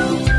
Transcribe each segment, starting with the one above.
you.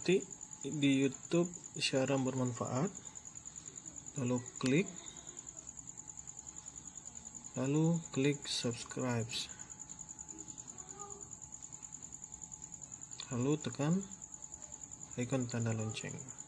Ketik di YouTube siaran bermanfaat. Lalu klik. Lalu klik subscribe. Lalu tekan icon tanda lonceng